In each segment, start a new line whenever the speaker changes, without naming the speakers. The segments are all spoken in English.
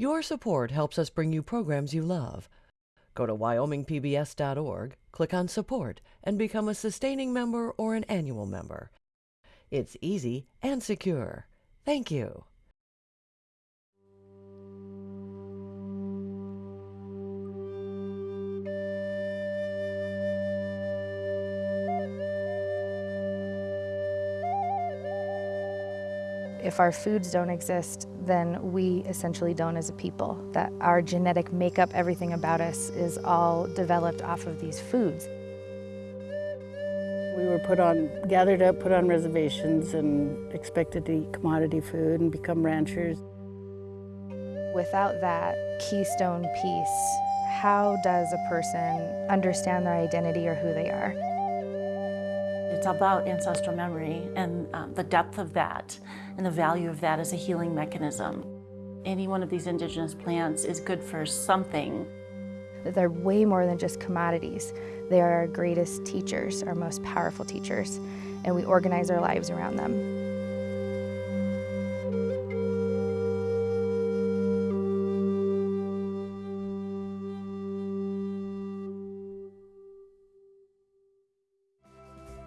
Your support helps us bring you programs you love. Go to wyomingpbs.org, click on Support, and become a sustaining member or an annual member. It's easy and secure. Thank you.
If our foods don't exist, then we essentially don't as a people. That our genetic makeup, everything about us, is all developed off of these foods.
We were put on, gathered up, put on reservations, and expected to eat commodity food and become ranchers.
Without that keystone piece, how does a person understand their identity or who they are?
It's about ancestral memory and um, the depth of that and the value of that as a healing mechanism. Any one of these indigenous plants is good for something.
They're way more than just commodities. They are our greatest teachers, our most powerful teachers, and we organize our lives around them.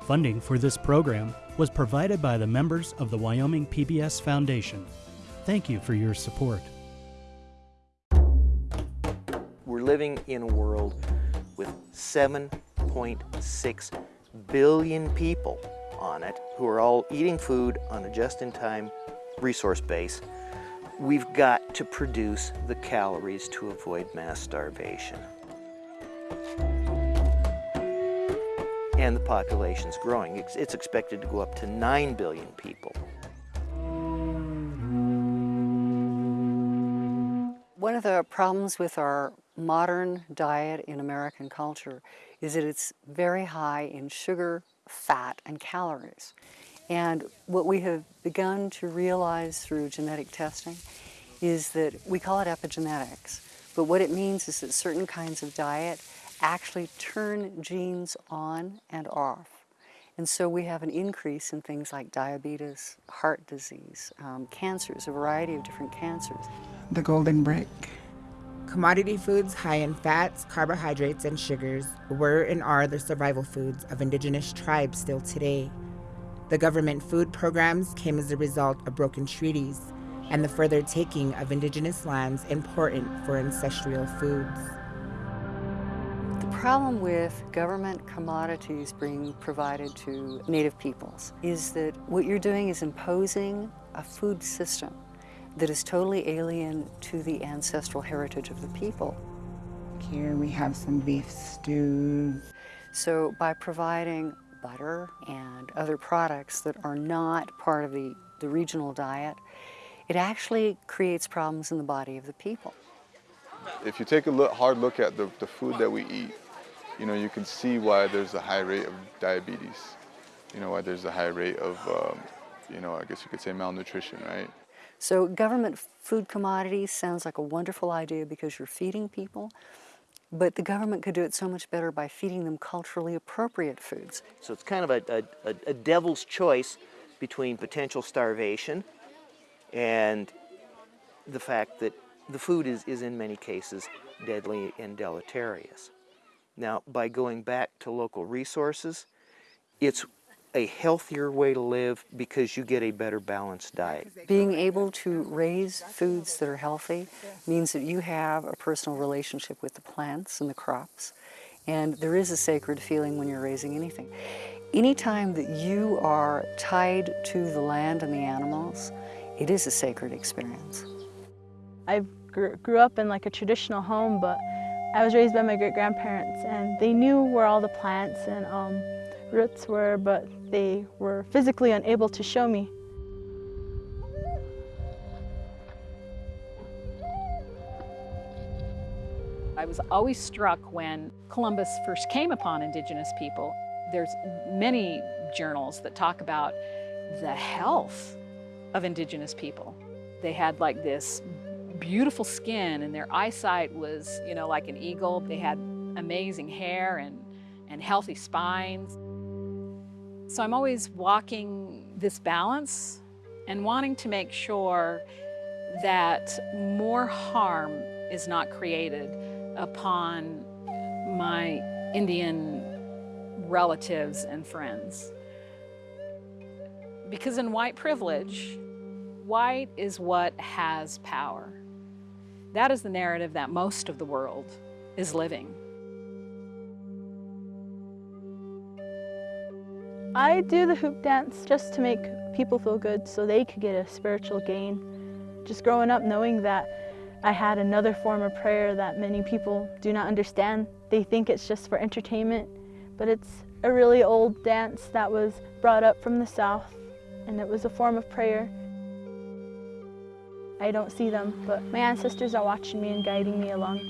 Funding for this program was provided by the members of the Wyoming PBS Foundation. Thank you for your support.
We're living in a world with 7.6 billion people on it who are all eating food on a just-in-time resource base. We've got to produce the calories to avoid mass starvation. And the population's growing. It's, it's expected to go up to 9 billion people.
One of the problems with our modern diet in American culture is that it's very high in sugar, fat, and calories. And what we have begun to realize through genetic testing is that we call it epigenetics, but what it means is that certain kinds of diet actually turn genes on and off. And so we have an increase in things like diabetes, heart disease, um, cancers, a variety of different cancers.
The golden brick. Commodity foods high in fats, carbohydrates, and sugars were and are the survival foods of indigenous tribes still today. The government food programs came as a result of broken treaties and the further taking of indigenous lands important for ancestral foods
problem with government commodities being provided to Native peoples is that what you're doing is imposing a food system that is totally alien to the ancestral heritage of the people.
Here we have some beef stew.
So by providing butter and other products that are not part of the, the regional diet, it actually creates problems in the body of the people.
If you take a look, hard look at the, the food that we eat, you know, you can see why there's a high rate of diabetes. You know, why there's a high rate of, um, you know, I guess you could say malnutrition, right?
So government food commodities sounds like a wonderful idea because you're feeding people, but the government could do it so much better by feeding them culturally appropriate foods.
So it's kind of a, a, a devil's choice between potential starvation and the fact that the food is, is in many cases deadly and deleterious. Now, by going back to local resources, it's a healthier way to live because you get a better balanced diet.
Being able to raise foods that are healthy means that you have a personal relationship with the plants and the crops. And there is a sacred feeling when you're raising anything. Anytime that you are tied to the land and the animals, it is a sacred experience.
I grew up in like a traditional home, but I was raised by my great-grandparents and they knew where all the plants and um, roots were, but they were physically unable to show me.
I was always struck when Columbus first came upon indigenous people. There's many journals that talk about the health of indigenous people. They had like this beautiful skin and their eyesight was, you know, like an eagle. They had amazing hair and, and healthy spines. So I'm always walking this balance and wanting to make sure that more harm is not created upon my Indian relatives and friends. Because in white privilege, white is what has power. That is the narrative that most of the world is living.
I do the hoop dance just to make people feel good so they could get a spiritual gain. Just growing up knowing that I had another form of prayer that many people do not understand. They think it's just for entertainment, but it's a really old dance that was brought up from the South and it was a form of prayer. I don't see them, but my ancestors are watching me and guiding me along.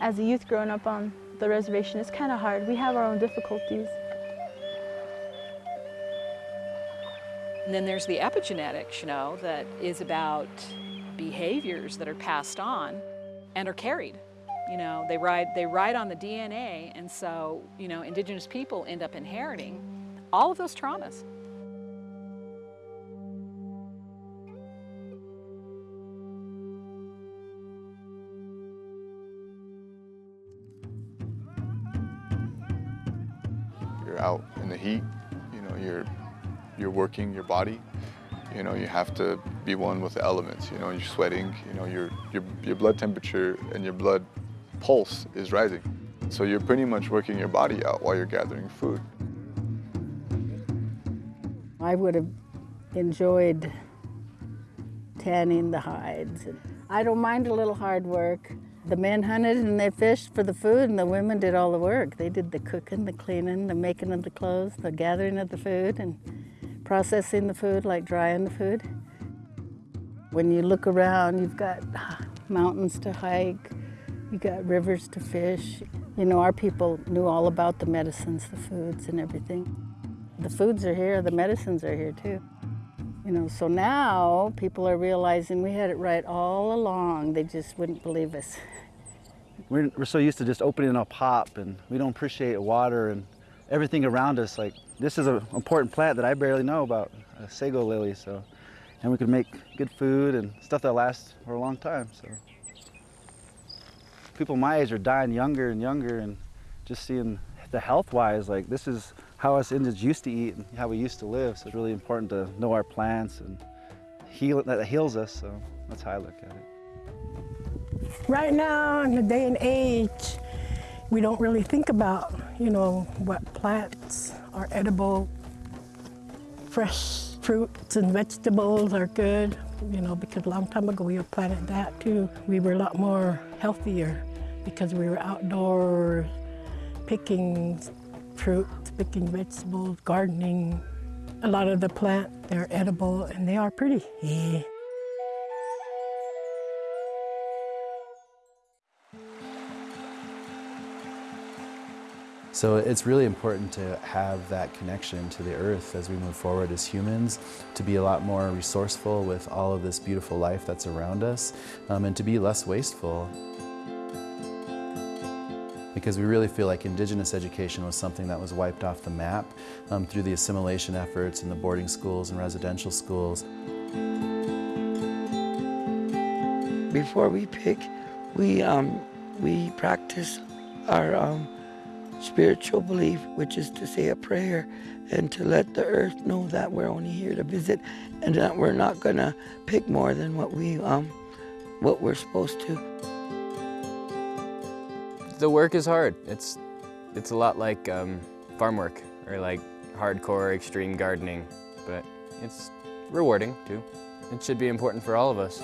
As a youth growing up on the reservation, it's kind of hard. We have our own difficulties.
And then there's the epigenetics, you know, that is about behaviors that are passed on and are carried. You know, they ride, they ride on the DNA, and so, you know, indigenous people end up inheriting all of those traumas.
Out in the heat, you know, you're, you're working your body. You know, you have to be one with the elements. You know, you're sweating, you know, your, your, your blood temperature and your blood pulse is rising. So you're pretty much working your body out while you're gathering food.
I would have enjoyed tanning the hides. I don't mind a little hard work. The men hunted and they fished for the food and the women did all the work. They did the cooking, the cleaning, the making of the clothes, the gathering of the food and processing the food, like drying the food. When you look around, you've got ah, mountains to hike, you got rivers to fish. You know, our people knew all about the medicines, the foods and everything. The foods are here, the medicines are here too. You know, so now people are realizing we had it right all along. They just wouldn't believe us.
We're, we're so used to just opening a pop and we don't appreciate water and everything around us. Like this is an important plant that I barely know about, a sago lily. So, and we could make good food and stuff that lasts for a long time. So, people my age are dying younger and younger, and just seeing the health-wise, like this is how us Indians used to eat and how we used to live. So it's really important to know our plants and heal that heals us. So that's how I look at it.
Right now, in the day and age, we don't really think about, you know, what plants are edible, fresh fruits and vegetables are good, you know, because a long time ago we were planted that too. We were a lot more healthier because we were outdoors picking fruits, picking vegetables, gardening. A lot of the plant, they're edible and they are pretty. Yeah.
So it's really important to have that connection to the earth as we move forward as humans, to be a lot more resourceful with all of this beautiful life that's around us, um, and to be less wasteful. Because we really feel like Indigenous education was something that was wiped off the map um, through the assimilation efforts in the boarding schools and residential schools.
Before we pick, we, um, we practice our um, spiritual belief, which is to say a prayer and to let the earth know that we're only here to visit and that we're not gonna pick more than what we um what we're supposed to.
The work is hard. It's it's a lot like um, farm work or like hardcore extreme gardening, but it's rewarding too. It should be important for all of us.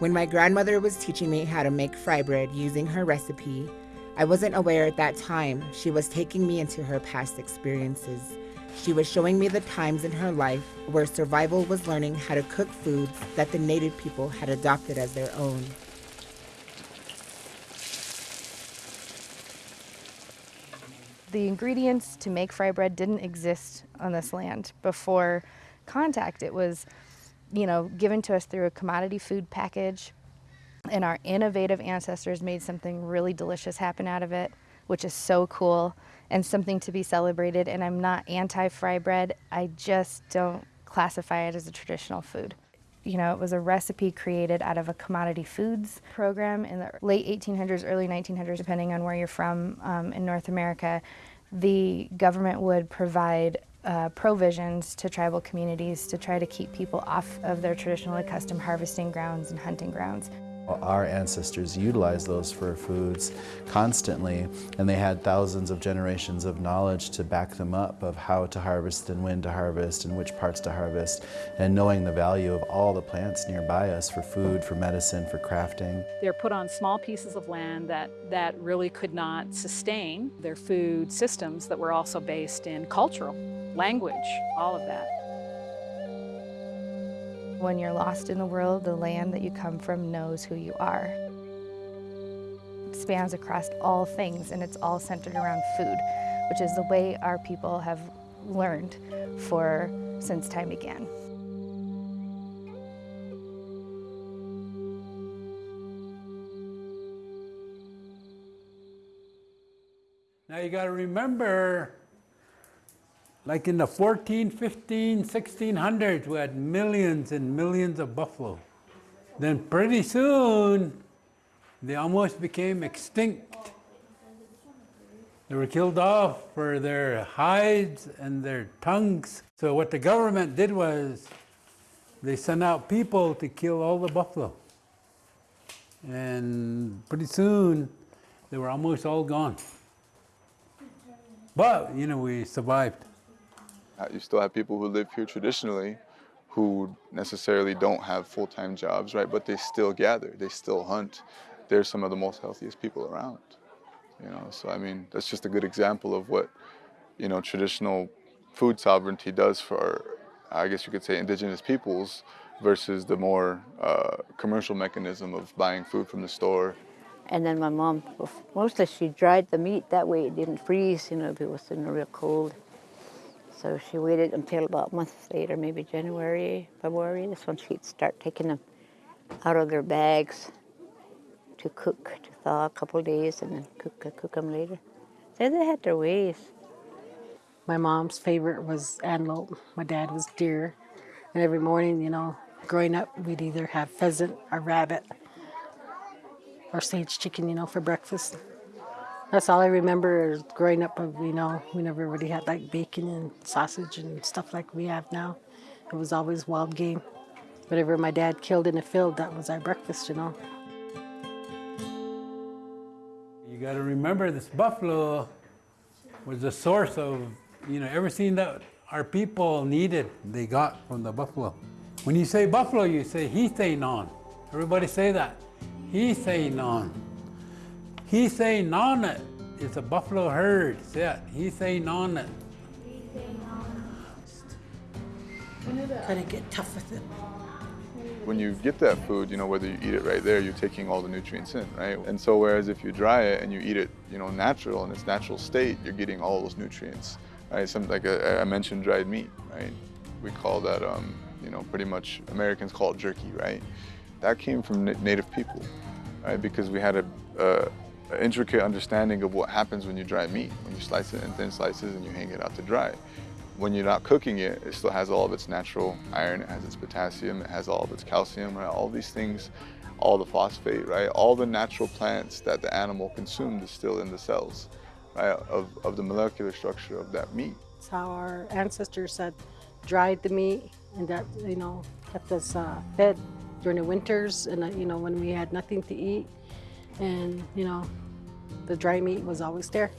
When my grandmother was teaching me how to make fry bread using her recipe, I wasn't aware at that time she was taking me into her past experiences. She was showing me the times in her life where survival was learning how to cook foods that the native people had adopted as their own.
The ingredients to make fry bread didn't exist on this land before contact. It was you know, given to us through a commodity food package. And our innovative ancestors made something really delicious happen out of it, which is so cool. and something to be celebrated. And I'm not anti fry bread, I just don't classify it as a traditional food. You know, it was a recipe created out of a commodity foods program in the late 1800s, early 1900s, depending on where you're from um, in North America. The government would provide uh, provisions to tribal communities to try to keep people off of their traditional accustomed harvesting grounds and hunting grounds.
Our ancestors utilized those for foods constantly, and they had thousands of generations of knowledge to back them up of how to harvest and when to harvest and which parts to harvest, and knowing the value of all the plants nearby us for food, for medicine, for crafting.
They're put on small pieces of land that, that really could not sustain their food systems that were also based in cultural, language, all of that.
When you're lost in the world, the land that you come from knows who you are. It spans across all things and it's all centered around food, which is the way our people have learned for since time began.
Now you got to remember like in the 14, 15, 1600s, we had millions and millions of buffalo. Then pretty soon, they almost became extinct. They were killed off for their hides and their tongues. So what the government did was they sent out people to kill all the buffalo. And pretty soon, they were almost all gone. But, you know, we survived.
You still have people who live here traditionally who necessarily don't have full-time jobs, right? But they still gather, they still hunt. They're some of the most healthiest people around, you know? So, I mean, that's just a good example of what, you know, traditional food sovereignty does for, I guess you could say, indigenous peoples versus the more uh, commercial mechanism of buying food from the store.
And then my mom, mostly she dried the meat that way it didn't freeze, you know, if it was in a real cold. So she waited until about a month later, maybe January, February. That's when she'd start taking them out of their bags to cook, to thaw a couple days, and then cook cook them later. So they had their ways.
My mom's favorite was antelope. My dad was deer. And every morning, you know, growing up, we'd either have pheasant or rabbit or sage chicken, you know, for breakfast. That's all I remember growing up, you know, we never really had like bacon and sausage and stuff like we have now. It was always wild game. Whatever my dad killed in the field, that was our breakfast, you know.
You got to remember this buffalo was the source of, you know, everything that our people needed, they got from the buffalo. When you say buffalo, you say he say non. Everybody say that. Hithanon. He say Nanak It's a buffalo herd. Yeah, he say Nanak.
Kind of get tough with it.
When you get that food, you know, whether you eat it right there, you're taking all the nutrients in, right? And so whereas if you dry it and you eat it, you know, natural in its natural state, you're getting all those nutrients, right? Some, like I, I mentioned dried meat, right? We call that, um, you know, pretty much Americans call it jerky, right? That came from native people, right? Because we had a, a intricate understanding of what happens when you dry meat, when you slice it in thin slices and you hang it out to dry. When you're not cooking it, it still has all of its natural iron, it has its potassium, it has all of its calcium, right? All these things, all the phosphate, right? All the natural plants that the animal consumed is still in the cells, right? Of, of the molecular structure of that meat.
That's how our ancestors had dried the meat and that, you know, kept us uh, fed during the winters and, uh, you know, when we had nothing to eat and, you know, the dry meat was always there.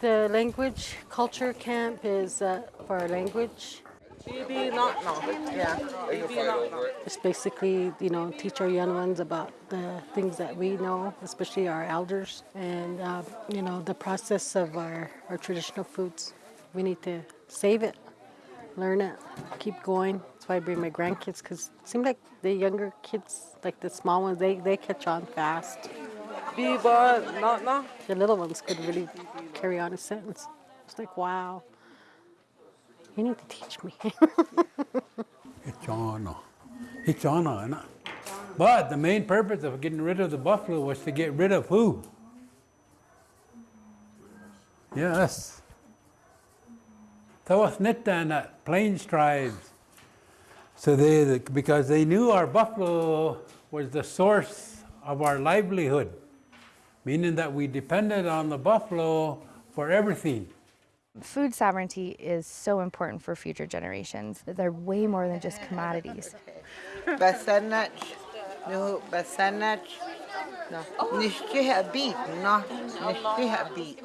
The language culture camp is uh, for our language. It's basically, you know, teach our young ones about the things that we know, especially our elders, and, uh, you know, the process of our, our traditional foods. We need to save it, learn it, keep going. That's why I bring my grandkids, because it seems like the younger kids, like the small ones, they, they catch on fast. The little ones could really carry on a sentence. It's like, wow. You need to teach me.
Hichana. Hichana, isn't it? But the main purpose of getting rid of the buffalo was to get rid of who? Yes. Tawasnitan, Plains tribes. So they, because they knew our buffalo was the source of our livelihood, meaning that we depended on the buffalo for everything.
Food sovereignty is so important for future generations. They're way more than just commodities.
Basanach, no, basanach, no, nishkiha beat, no, nishkiha beat.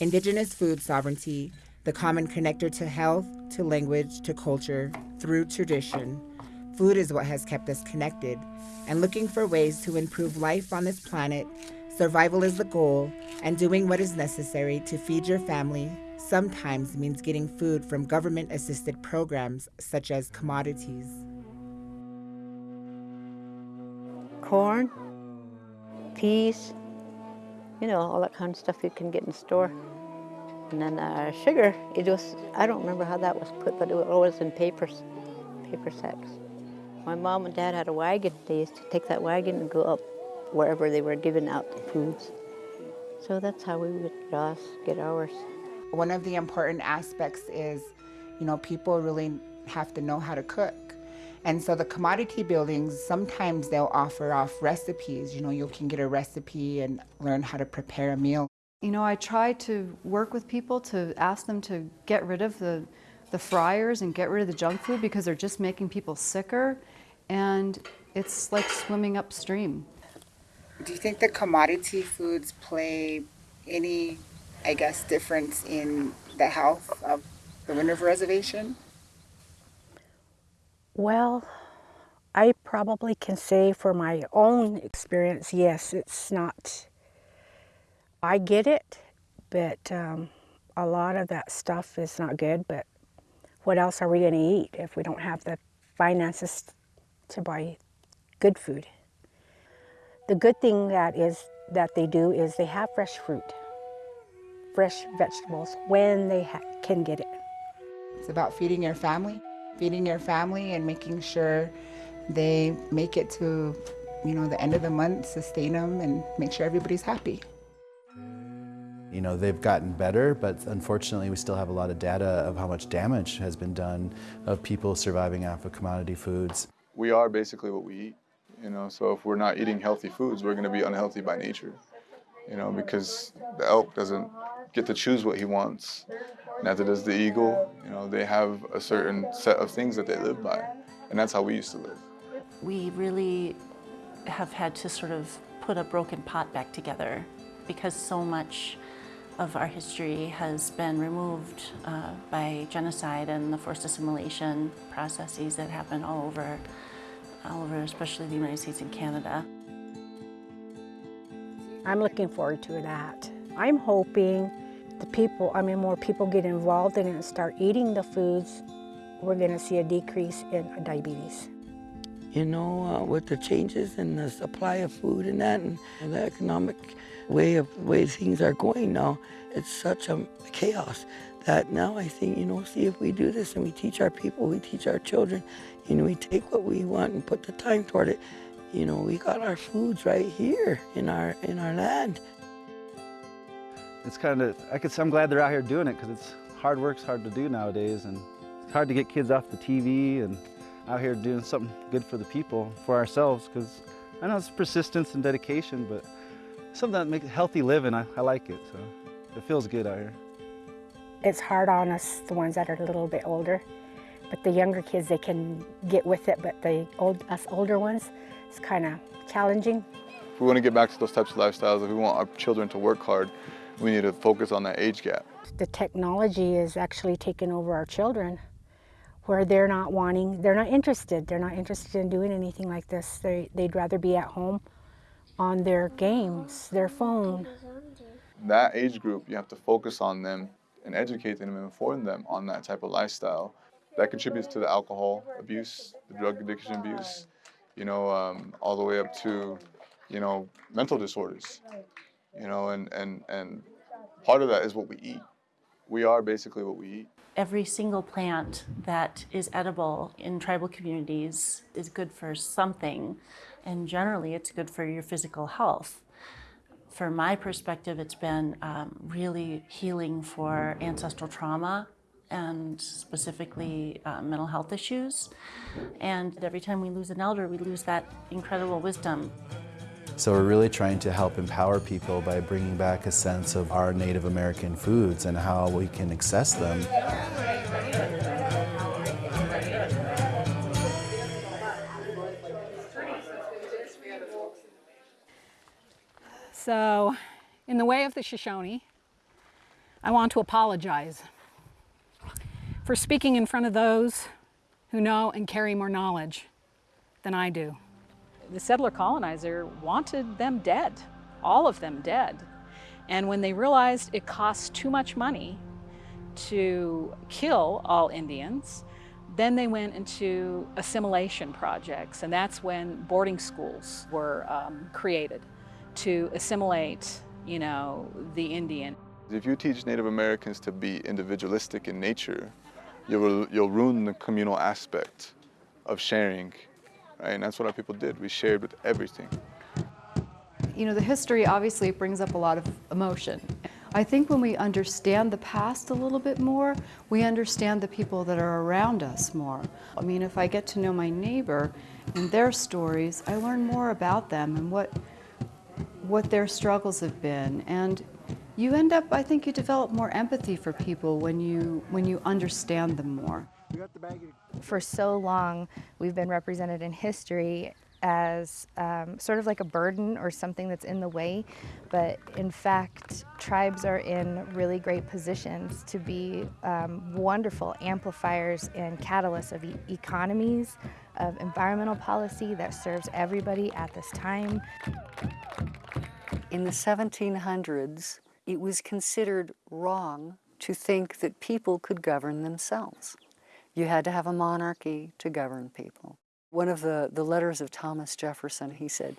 Indigenous food sovereignty, the common connector to health, to language, to culture, through tradition. Food is what has kept us connected, and looking for ways to improve life on this planet Survival is the goal, and doing what is necessary to feed your family sometimes means getting food from government assisted programs such as commodities.
Corn, peas, you know, all that kind of stuff you can get in store. And then uh, sugar, it was, I don't remember how that was put, but it was always in papers, paper sacks. My mom and dad had a wagon. They used to take that wagon and go up wherever they were giving out the foods. So that's how we would just get ours.
One of the important aspects is, you know, people really have to know how to cook. And so the commodity buildings, sometimes they'll offer off recipes. You know, you can get a recipe and learn how to prepare a meal.
You know, I try to work with people to ask them to get rid of the, the fryers and get rid of the junk food because they're just making people sicker. And it's like swimming upstream.
Do you think the commodity foods play any, I guess, difference in the health of the Wind River Reservation?
Well, I probably can say for my own experience, yes, it's not. I get it, but um, a lot of that stuff is not good. But what else are we going to eat if we don't have the finances to buy good food? The good thing that is that they do is they have fresh fruit, fresh vegetables when they can get it.
It's about feeding your family, feeding your family and making sure they make it to, you know, the end of the month, sustain them and make sure everybody's happy.
You know, they've gotten better, but unfortunately we still have a lot of data of how much damage has been done of people surviving off of commodity foods.
We are basically what we eat. You know, so if we're not eating healthy foods, we're going to be unhealthy by nature. You know, because the elk doesn't get to choose what he wants. Neither does the eagle. You know, they have a certain set of things that they live by, and that's how we used to live.
We really have had to sort of put a broken pot back together because so much of our history has been removed uh, by genocide and the forced assimilation processes that happen all over all over, especially the United States and Canada.
I'm looking forward to that. I'm hoping the people, I mean, more people get involved in it and start eating the foods, we're going to see a decrease in diabetes.
You know, uh, with the changes in the supply of food and that, and the economic way of way things are going now, it's such a chaos that now I think, you know, see if we do this and we teach our people, we teach our children, you know, we take what we want and put the time toward it. You know, we got our foods right here in our in our land.
It's kind of, I could, say I'm glad they're out here doing it because it's hard work's hard to do nowadays and it's hard to get kids off the TV and out here doing something good for the people, for ourselves because I know it's persistence and dedication, but something that makes healthy living, I, I like it, so it feels good out here.
It's hard on us, the ones that are a little bit older, but the younger kids, they can get with it, but the old, us older ones, it's kind of challenging.
If we want to get back to those types of lifestyles, if we want our children to work hard, we need to focus on that age gap.
The technology is actually taking over our children where they're not wanting, they're not interested. They're not interested in doing anything like this. They, they'd rather be at home on their games, their phone.
That age group, you have to focus on them and educate them and inform them on that type of lifestyle that contributes to the alcohol abuse, the drug addiction abuse, you know, um, all the way up to, you know, mental disorders, you know, and, and, and part of that is what we eat. We are basically what we eat.
Every single plant that is edible in tribal communities is good for something, and generally it's good for your physical health. From my perspective, it's been um, really healing for ancestral trauma and specifically uh, mental health issues. And every time we lose an elder, we lose that incredible wisdom.
So we're really trying to help empower people by bringing back a sense of our Native American foods and how we can access them.
So, in the way of the Shoshone, I want to apologize for speaking in front of those who know and carry more knowledge than I do.
The settler colonizer wanted them dead, all of them dead. And when they realized it cost too much money to kill all Indians, then they went into assimilation projects, and that's when boarding schools were um, created to assimilate, you know, the Indian.
If you teach Native Americans to be individualistic in nature, you'll, you'll ruin the communal aspect of sharing, right? And that's what our people did. We shared with everything.
You know, the history obviously brings up a lot of emotion. I think when we understand the past a little bit more, we understand the people that are around us more. I mean, if I get to know my neighbor and their stories, I learn more about them and what what their struggles have been. And you end up, I think you develop more empathy for people when you, when you understand them more.
For so long, we've been represented in history as um, sort of like a burden or something that's in the way, but in fact, tribes are in really great positions to be um, wonderful amplifiers and catalysts of e economies, of environmental policy that serves everybody at this time.
In the 1700s, it was considered wrong to think that people could govern themselves. You had to have a monarchy to govern people. One of the, the letters of Thomas Jefferson, he said,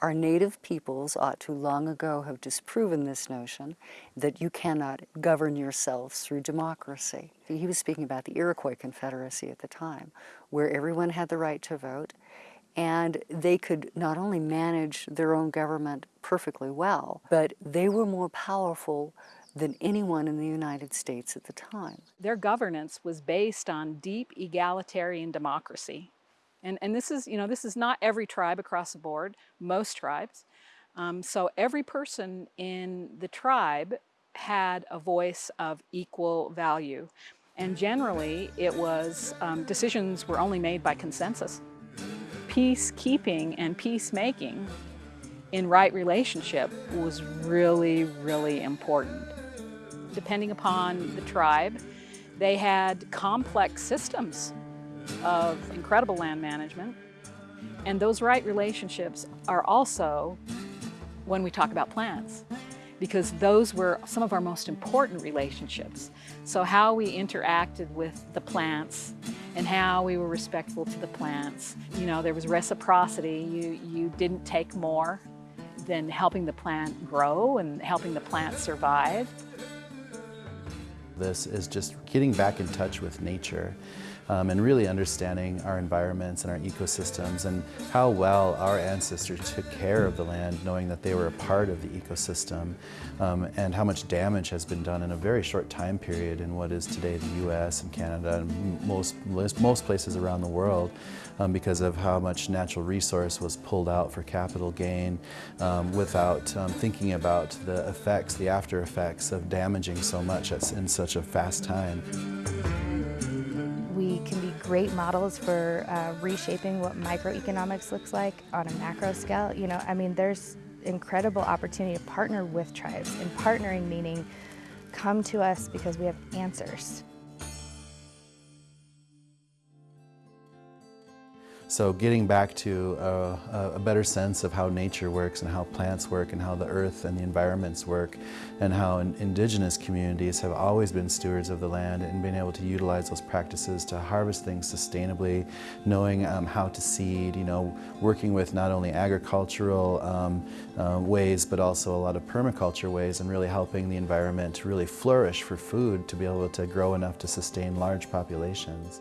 our native peoples ought to long ago have disproven this notion that you cannot govern yourselves through democracy. He was speaking about the Iroquois Confederacy at the time, where everyone had the right to vote and they could not only manage their own government perfectly well, but they were more powerful than anyone in the United States at the time.
Their governance was based on deep egalitarian democracy. And, and this is, you know, this is not every tribe across the board, most tribes. Um, so every person in the tribe had a voice of equal value. And generally, it was, um, decisions were only made by consensus. Peacekeeping and peacemaking in right relationship was really, really important. Depending upon the tribe, they had complex systems of incredible land management. And those right relationships are also when we talk about plants, because those were some of our most important relationships. So how we interacted with the plants and how we were respectful to the plants. You know, there was reciprocity. You, you didn't take more than helping the plant grow and helping the plant survive.
This is just getting back in touch with nature um, and really understanding our environments and our ecosystems and how well our ancestors took care of the land, knowing that they were a part of the ecosystem, um, and how much damage has been done in a very short time period in what is today the U.S. and Canada and most, most places around the world um, because of how much natural resource was pulled out for capital gain um, without um, thinking about the effects, the after effects of damaging so much in such a fast time
great models for uh, reshaping what microeconomics looks like on a macro scale. You know, I mean, there's incredible opportunity to partner with tribes, and partnering meaning come to us because we have answers.
So getting back to a, a, better sense of how nature works and how plants work and how the earth and the environments work and how in, indigenous communities have always been stewards of the land and being able to utilize those practices to harvest things sustainably, knowing um, how to seed, you know, working with not only agricultural um, uh, ways but also a lot of permaculture ways and really helping the environment to really flourish for food to be able to grow enough to sustain large populations.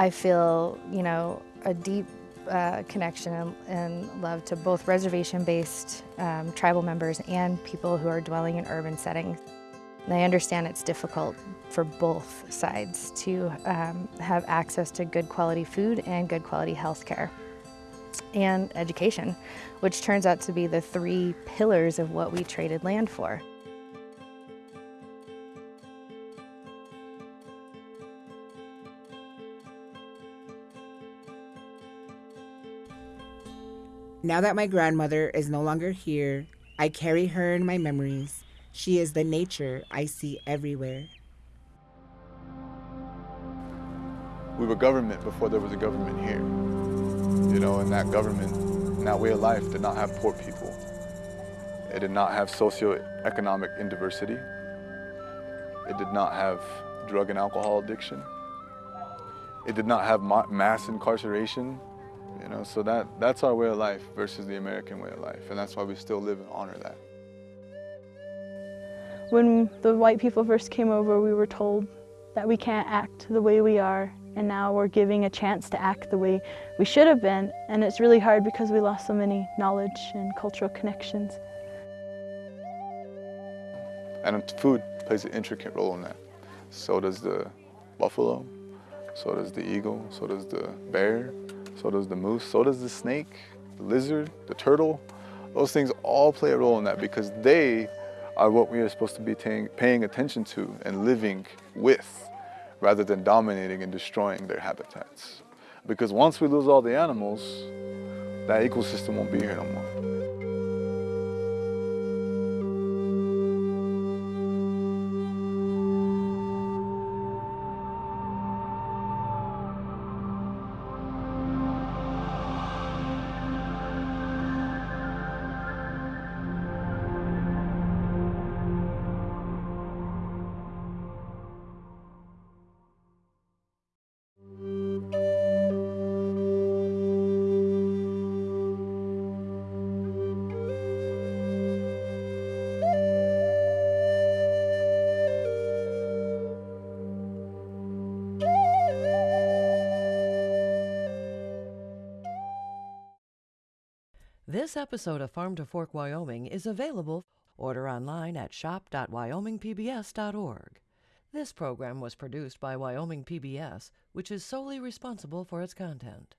I feel, you know, a deep uh, connection and, and, love to both reservation-based um, tribal members and people who are dwelling in urban settings. And I understand it's difficult for both sides to um, have access to good quality food and good quality health care and education, which turns out to be the three pillars of what we traded land for.
Now that my grandmother is no longer here, I carry her in my memories. She is the nature I see everywhere.
We were government before there was a government here. You know, and that government, and that way of life did not have poor people. It did not have socioeconomic indiversity. It did not have drug and alcohol addiction. It did not have mass incarceration you know, so that, that's our way of life versus the American way of life, and that's why we still live and honor that.
When the white people first came over, we were told that we can't act the way we are, and now we're giving a chance to act the way we should have been, and it's really hard because we lost so many knowledge and cultural connections.
And food plays an intricate role in that. So does the buffalo, so does the eagle, so does the bear, so does the moose, so does the snake, the lizard, the turtle. Those things all play a role in that because they are what we are supposed to be paying attention to and living with rather than dominating and destroying their habitats. Because once we lose all the animals, that ecosystem won't be here no more.
This episode of Farm to Fork Wyoming is available. Order online at shop.wyomingpbs.org. This program was produced by Wyoming PBS, which is solely responsible for its content.